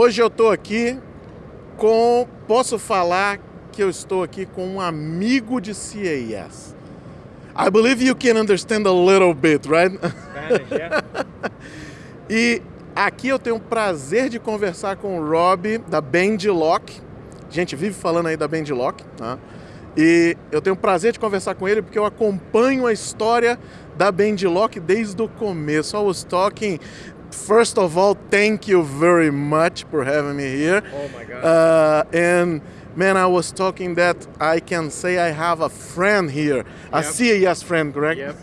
Hoje eu estou aqui com, posso falar que eu estou aqui com um amigo de CAS. I believe you can understand a little bit, right? Spanish, yeah. E aqui eu tenho o prazer de conversar com o Rob da Bendlock. A gente vive falando aí da Bendlock, tá? E eu tenho o prazer de conversar com ele porque eu acompanho a história da Bendlock desde o começo. I was talking First of all, thank you very much for having me here. Oh my God. Uh, and man, I was talking that I can say I have a friend here, a Yep. CES friend, correct? Yep.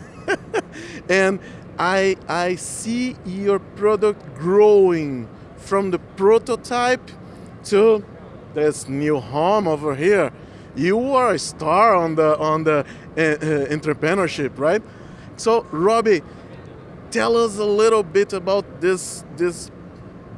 and I I see your product growing from the prototype to this new home over here. You are a star on the on the uh, uh, entrepreneurship, right? So, Robbie, tell us a little bit about this this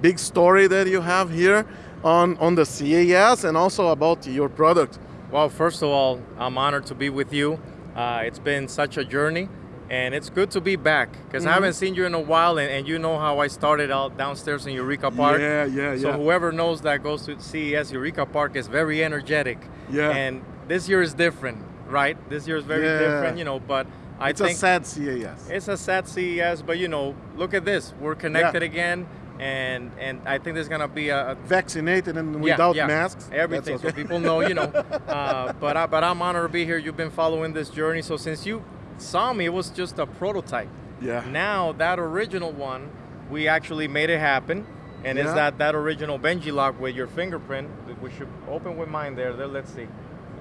big story that you have here on on the CES and also about your product. Well, first of all, I'm honored to be with you. Uh, it's been such a journey, and it's good to be back because Mm-hmm. I haven't seen you in a while, and, and you know how I started out downstairs in Eureka Park. Yeah, yeah, So yeah. whoever knows that goes to CES Eureka Park is very energetic. Yeah. And this year is different, right? This year is very Yeah. different, you know. But I It's a sad CES. it's a sad CES, but you know, look at this. We're connected again, and and I think there's gonna be a, a Vaccinated and yeah, without yeah, masks. Everything, so people know, you know. Uh, but I, but I'm honored to be here. You've been following this journey, so since you saw me, it was just a prototype. Yeah. Now that original one, we actually made it happen, and Yeah. it's that that original Benji lock with your fingerprint. We should open with mine there. There, let's see.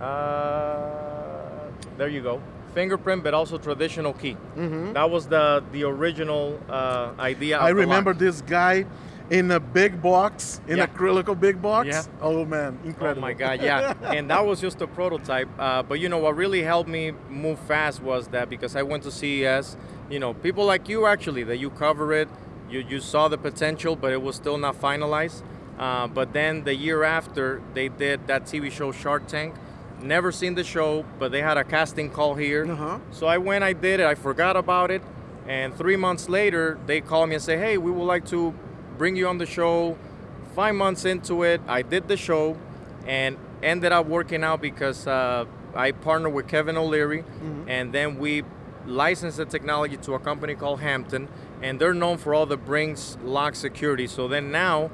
Uh, there you go. Fingerprint, but also traditional key. That was the the original uh, idea. Of. I remember lock. this guy in a big box, in Yeah. acrylical big box. Yeah. Oh man, incredible. Oh my God, yeah. and that was just a prototype. Uh, but you know what really helped me move fast was that because I went to CES, you know, people like you actually, that you cover it, you, you saw the potential, but it was still not finalized. Uh, but then the year after, they did that TV show Shark Tank. Never seen the show, but they had a casting call here. Uh-huh. So I went, I did it, I forgot about it. And three months later, they called me and say, hey, we would like to bring you on the show. Five months into it, I did the show and ended up working out because uh, I partnered with Kevin O'Leary and then we licensed the technology to a company called Hampton and they're known for all the Brinks lock security. So then now,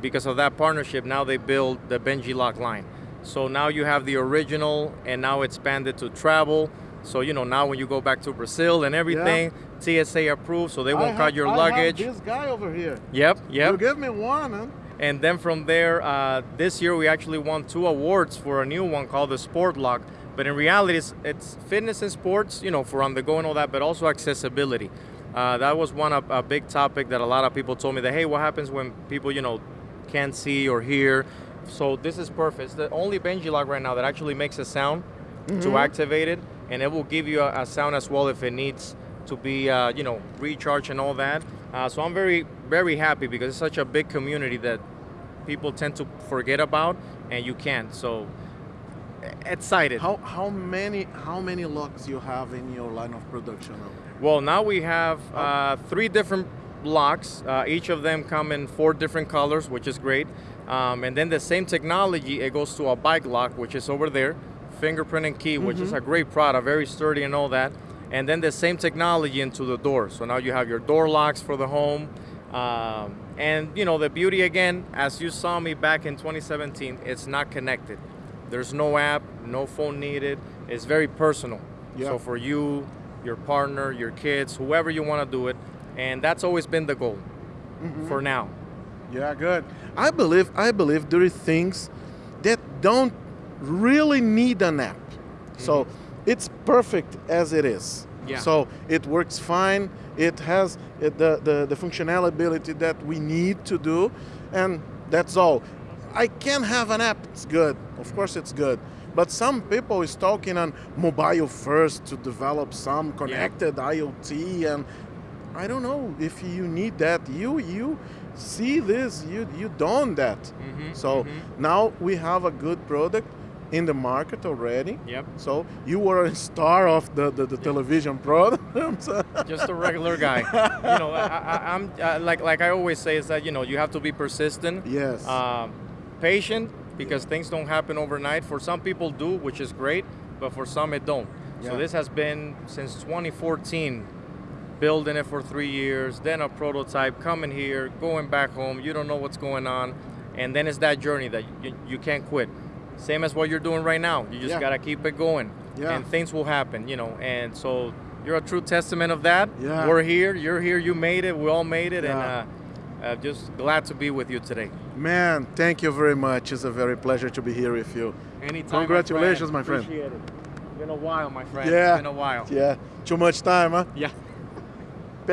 because of that partnership, now they build the Benji lock line. So now you have the original and now expanded to travel. So you know now when you go back to Brazil and everything, TSA approved, so they won't cut your I luggage. this guy over here. Yep, yep. You give me one, huh? And then from there, uh, this year we actually won two awards for a new one called the Sport Lock. But in reality, it's, it's fitness and sports, you know, for on the go and all that, but also accessibility. Uh, that was one of a big topic that a lot of people told me that, hey, what happens when people, you know, can't see or hear? So this is perfect. It's the only Benji lock right now that actually makes a sound to activate it, and it will give you a, a sound as well if it needs to be, uh, you know, recharged and all that. Uh, so I'm very, very happy because it's such a big community that people tend to forget about, and you can't. So excited. How how many how many locks you have in your line of production? Well, now we have uh, three different locks. Uh, each of them come in four different colors, which is great. Um, and then the same technology, it goes to a bike lock, which is over there, fingerprint and key, which is a great product, very sturdy and all that. And then the same technology into the door. So now you have your door locks for the home. Um, and you know the beauty again, as you saw me back in 2017, it's not connected. There's no app, no phone needed. It's very personal. Yeah. So for you, your partner, your kids, whoever you want to do it, and that's always been the goal mm-hmm. for now. Yeah, good. I believe I believe there are things that don't really need an app. So mm-hmm. it's perfect as it is. Yeah. So it works fine. It has the, the the functionality that we need to do, and that's all. I can have an app. It's good. Of course, it's good. But some people is talking on mobile first to develop some connected IoT and I don't know if you need that. You you see this, you you done that. Mhm, So mhm. now we have a good product. in the market already. Yep. So you were a star of the, the, the television programs. Just a regular guy. you know, I, am uh, like like I always say is that you know you have to be persistent. yes. Uh, patient because things don't happen overnight. For some people do, which is great, but for some it don't. Yeah. So this has been since 2014, building it for three years, then a prototype, coming here, going back home. You don't know what's going on, and then it's that journey that you, you can't quit. Same as what you're doing right now. You just Yeah. gotta keep it going, Yeah. and things will happen. You know, and so you're a true testament of that. Yeah. We're here. You're here. You made it. We all made it, Yeah. and. Uh, uh, just glad to be with you today. Man, thank you very much. It's a very pleasure to be here with you. Anytime. Congratulations, my friend. Appreciate it. It's been a while, my friend. Yeah. It's been a while. Yeah. Too much time, huh? Yeah.